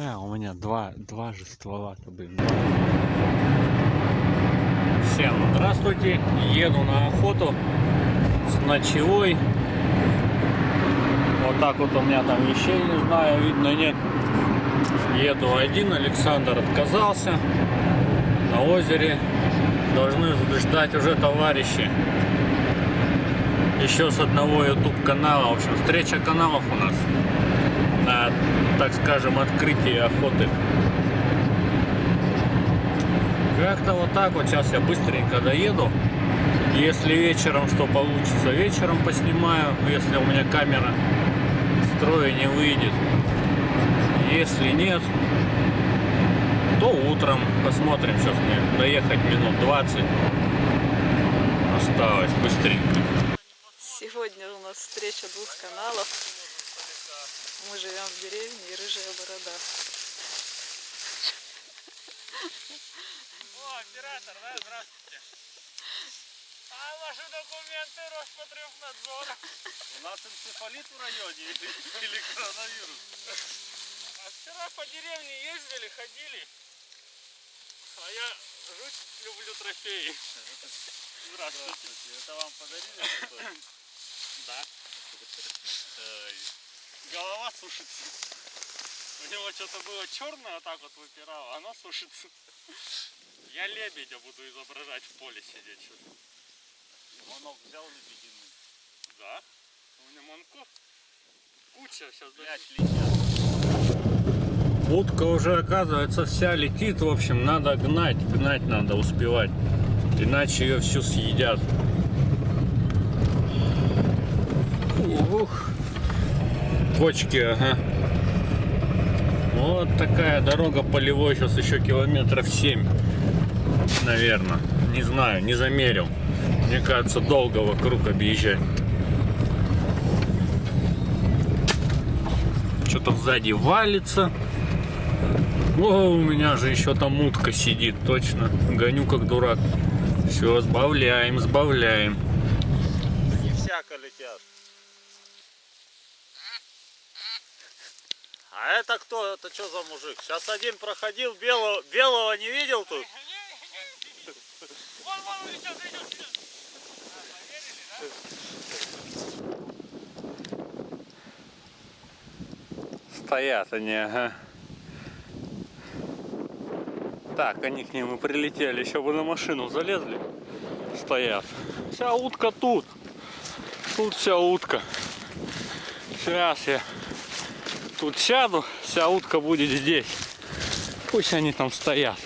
А, у меня два, два же ствола-то, блин. Всем здравствуйте. Еду на охоту с ночевой. Вот так вот у меня там вещей, не знаю, видно, нет. Еду один, Александр отказался. На озере должны ждать уже товарищи. Еще с одного YouTube канала. В общем, встреча каналов у нас на, так скажем, открытии охоты. Как-то вот так вот сейчас я быстренько доеду. Если вечером что получится, вечером поснимаю, если у меня камера строя не выйдет. Если нет, то утром посмотрим. Сейчас мне доехать минут 20 осталось быстренько. Сегодня у нас встреча двух каналов. Мы живем в деревне и рыжая борода. О, оператор, да, здравствуйте. А ваши документы Роспотребнадзора? У нас энцефалит в районе или, или коронавирус? А вчера по деревне ездили, ходили. А я жуть люблю трофеи. Здравствуйте. Это вам подарили? Да. Голова сушится. У него что-то было черное, вот так вот выпирало, оно сушится. Я лебедя буду изображать в поле сидеть что-то. Монок взял лебединый? Да. У меня монков куча сейчас даже... Утка уже, оказывается, вся летит. В общем, надо гнать. Гнать надо успевать. Иначе ее всю съедят. Ух. Кочки, ага. Вот такая дорога полевой. Сейчас еще километров 7. Наверное. Не знаю, не замерил. Мне кажется, долго вокруг объезжать. Что-то сзади валится. О, у меня же еще там утка сидит, точно. Гоню как дурак. Все, сбавляем, сбавляем. Не всяко летят. А это кто? Это что за мужик? Сейчас один проходил, белого, белого не видел тут? Вон, вон, идет, идет. Стоят они, ага. Так, они к ним и прилетели. Еще бы на машину залезли. Стоят. Вся утка тут. Тут вся утка. Сейчас я тут сяду. Вся утка будет здесь. Пусть они там стоят.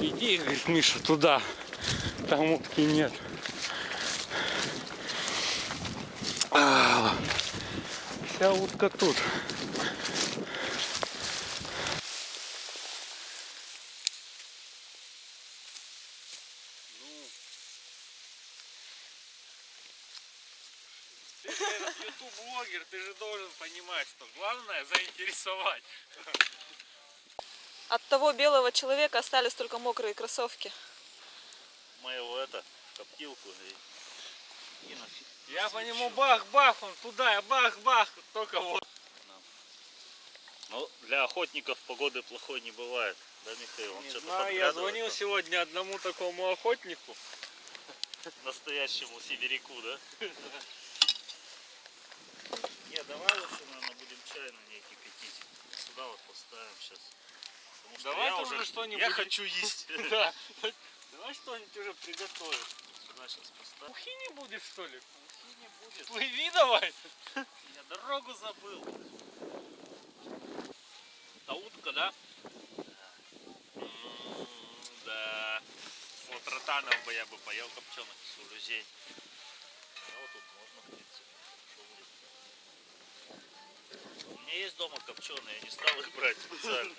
Иди, говорит Миша, туда. Там утки нет. А, Вся утка тут. Ты же YouTube-блогер, ты же должен понимать, что главное заинтересовать. От того белого человека остались только мокрые кроссовки. Мы его это, коптилку и... и на Я по нему бах-бах, он туда, я бах-бах, только вот. Ну, для охотников погоды плохой не бывает. Да, Михаил? Он Не что-то знаю, я звонил там. сегодня одному такому охотнику. настоящему сибиряку, да? Не, давай лучше, наверное, будем чай на ней кипятить. Сюда вот поставим сейчас. Потому что Давай я уже что-нибудь- Я хочу есть. Да. Давай что-нибудь уже приготовим. Сюда сейчас поставим. Ухи не будет, что ли? Ухи не будет. Плыви давай. Я дорогу забыл. А утка, да? М, Да. Вот ротанов бы я бы поел копченых сулюзей. А вот тут можно, в принципе. Что будет? У меня есть дома копченые, я не стал их брать специально.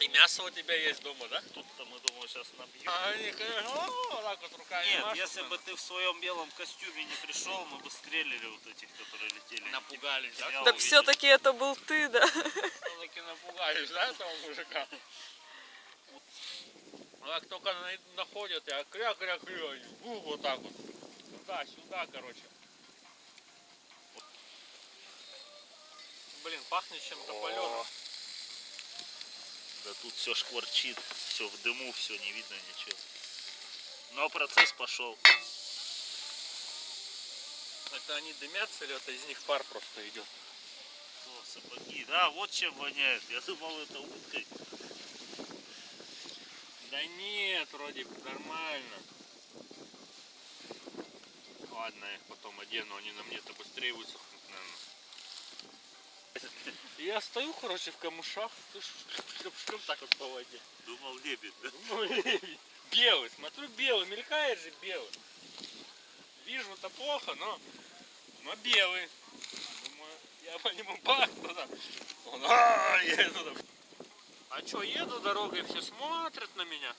И мясо у тебя есть дома, да? Тут-то мы, думаю, сейчас набьем. А они, конечно, о, так вот руками Нет, машут, если бы наверное. ты в своем белом костюме не пришел, мы бы стрелили вот этих, которые летели. Напугались, да? Так все-таки это был ты, да? Все-таки напугались, да, этого мужика? Ну, как только на- находят, я кря-кря-кря, вот так вот. Туда, сюда, короче. Блин, пахнет чем-то паленым. Да тут все шкварчит, все в дыму, все не видно ничего. Но процесс пошел. Это они дымятся или это из них пар просто идет? О, сапоги. Да, вот чем воняет. Я думал, это уткой. Да нет, вроде нормально. Ладно, я их потом одену, они на мне-то быстрее высохнут. Я стою, короче, в камышах, шлеп-шлеп так вот по воде. Думал, лебедь, да? Ну, лебедь. Белый, смотрю, белый, мелькает же белый. Вижу-то плохо, но, но белый. Думаю, я по нему бах туда. Он, «А, я туда. А чё, еду дорогой, все смотрят на меня.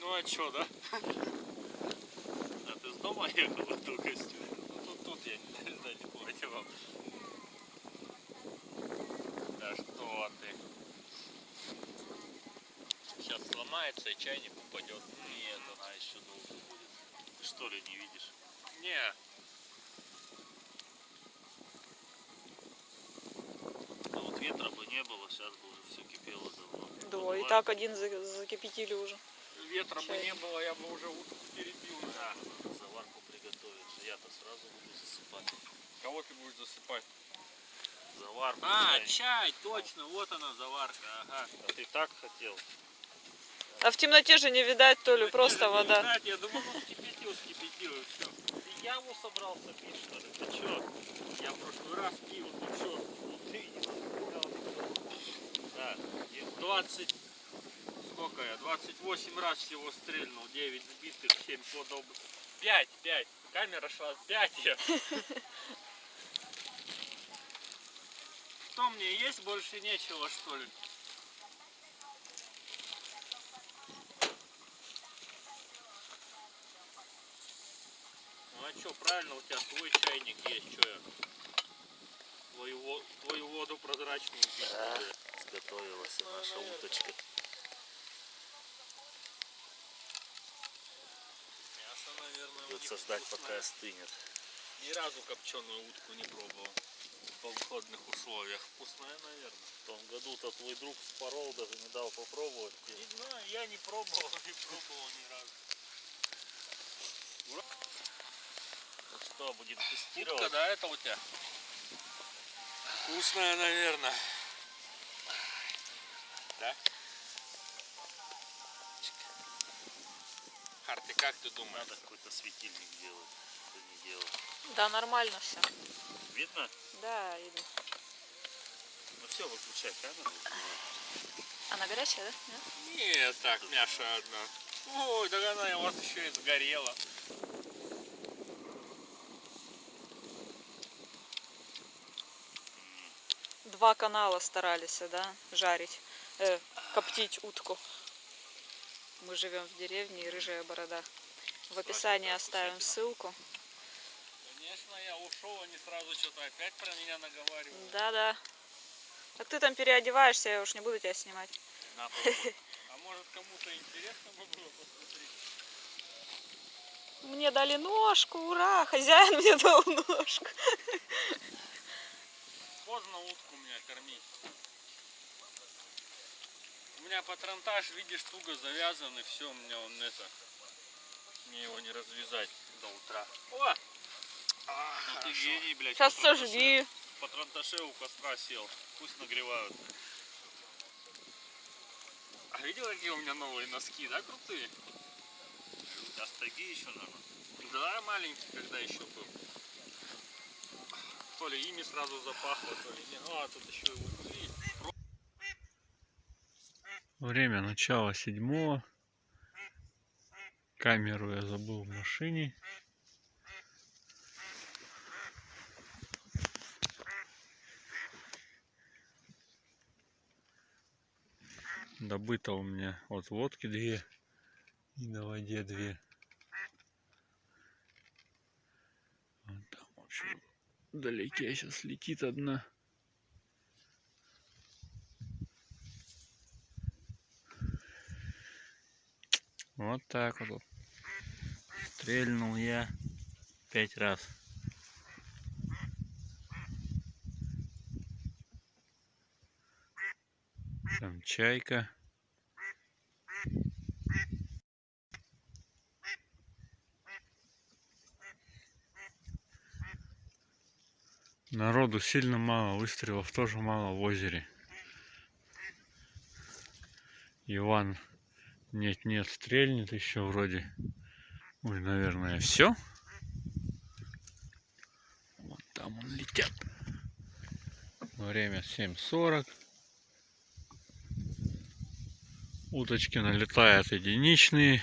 Ну а чё, да? А ты с дома ехал в этом костюме? Ну, тут, тут я не знаю, не одевал. Да что ты. Сейчас сломается и чайник упадет. Нет, она еще долго будет. Ты что ли не видишь? Не, А вот ветра бы не было, сейчас бы уже все кипело давно. Да, и так один за- закипятили уже. ветра бы Чайник. не было, я бы уже утку перебил. Да, заварку приготовить. Я-то сразу буду засыпать. Кого ты будешь засыпать? Заварку. А, чай. чай, точно, вот она заварка, ага. А ты так хотел? А в темноте же не видать, то ли просто Не вода. знать, Я думал, ну вскипятил, вскипятил и все. Ты яву собрался пить, что ли? Ты чё? Я в прошлый раз пил, ну все, Ну ты. Да, где? 20, сколько я, 28 раз всего стрельнул, 9 сбитых, 7 подобных. 5, 5, камера шла 5 я. Что мне есть больше нечего что ли? Ну а что, правильно, у тебя свой чайник есть, что я? Твою, во- твою воду прозрачную пить Да, сготовилась Ну, наша наверное. уточка. Мясо, наверное, Придется ждать, пока вкусное. остынет. Ни разу копченую утку не пробовал. В походных условиях. Вкусная, наверное. В том году-то твой друг спорол, даже не дал попробовать. Не знаю, я не пробовал, не пробовал ни разу. Ну что, будем Утка, тестировать? да, это у тебя? Вкусная, наверное. Да? Ты как ты думаешь? Надо какой-то светильник делать. Это не дело. Да, нормально все. Видно? Да, видно. Ну все, выключай камеру. Она горячая, да? Нет? Нет, так, мяша одна. Ой, да она у вас еще и сгорела. Два канала старались, да, жарить, э, коптить утку. Мы живем в деревне и рыжая борода. В описании оставим ссылку. Ушел, они сразу что-то опять про меня наговаривают. Да-да. Так ты там переодеваешься, я уж не буду тебя снимать. На. А может кому-то интересно бы было посмотреть? Мне дали ножку, ура! Хозяин мне дал ножку. Поздно утку меня кормить. У меня патронтаж, видишь, туго завязан, и все, у меня он это... Мне его не развязать до утра. О! А, Ну ты гений, блядь. Сейчас сожги. Патронташе у костра сел. Пусть нагревают. А видел, какие у меня новые носки, да, крутые? А стаги еще надо. Да, маленький, когда еще был. То ли ими сразу запахло, то ли нет. А, тут еще и видишь. Время начала седьмого. Камеру я забыл в машине. Добыто у меня от лодки две и на воде две. Вон там, в общем, сейчас летит одна. Вот так вот. Стрельнул я пять раз. чайка. Народу сильно мало, выстрелов тоже мало в озере. Иван нет-нет стрельнет еще вроде. Ой, наверное, все. Вон там он летят. Время 7.40. Уточки налетают единичные.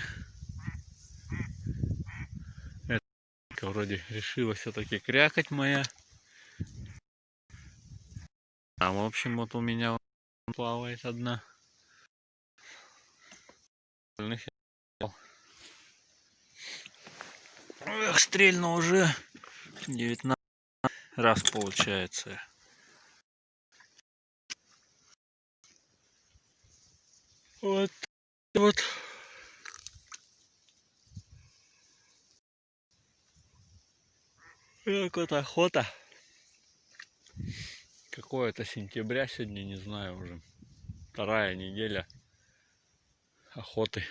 Это вроде решила все-таки крякать моя. А в общем вот у меня плавает одна. Остальных. Эх, стрельно уже 19 раз получается. Вот, вот. Как вот охота. Какое-то сентября сегодня, не знаю уже. Вторая неделя охоты.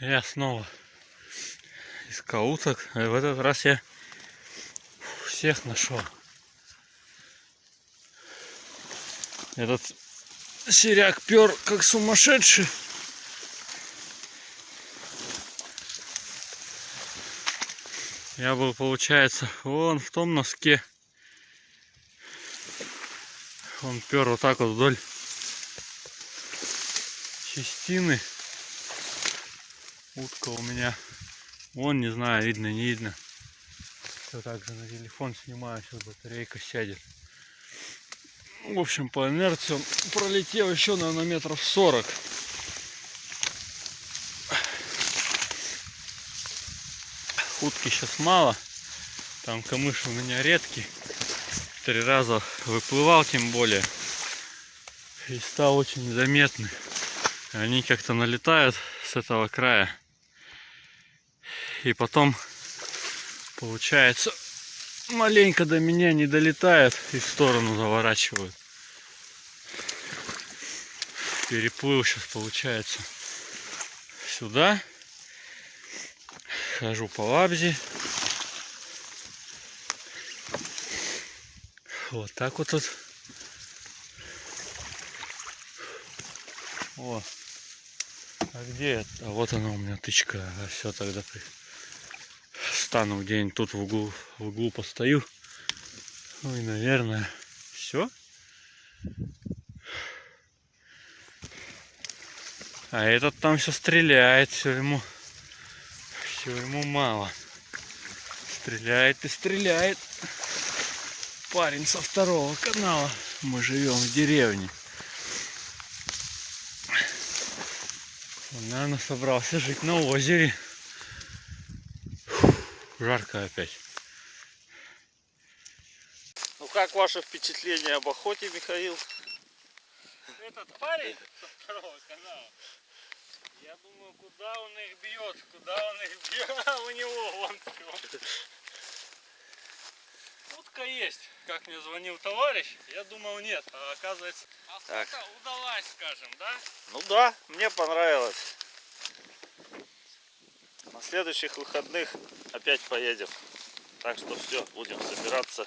Я снова искал уток. В этот раз я всех нашел. Этот серяк пер как сумасшедший. Я был, получается, вон в том носке. Он пер вот так вот вдоль частины. Утка у меня. Вон, не знаю, видно, не видно. Все так же на телефон снимаю, сейчас батарейка сядет. В общем, по инерции он пролетел еще, наверное, метров 40. Утки сейчас мало. Там камыш у меня редкий. Три раза выплывал, тем более. И стал очень заметный. Они как-то налетают с этого края. И потом, получается, маленько до меня не долетают и в сторону заворачивают. Переплыл сейчас получается сюда. Хожу по лабзе. Вот так вот тут. О. А где это? А вот она у меня тычка. А все тогда стану где-нибудь тут в углу, в углу постою. Ну и наверное все. А этот там все стреляет, все ему, все ему мало. Стреляет и стреляет. Парень со второго канала. Мы живем в деревне. Он, наверное, собрался жить на озере. Фу, Жарко опять. Ну как ваше впечатление об охоте, Михаил? Этот парень со второго канала, думаю, куда он их бьет, куда он их бьет, а у него вон всё. Утка есть, как мне звонил товарищ, я думал нет, а оказывается охота Так. удалась, скажем, да? Ну да, мне понравилось. На следующих выходных опять поедем. Так что все, будем собираться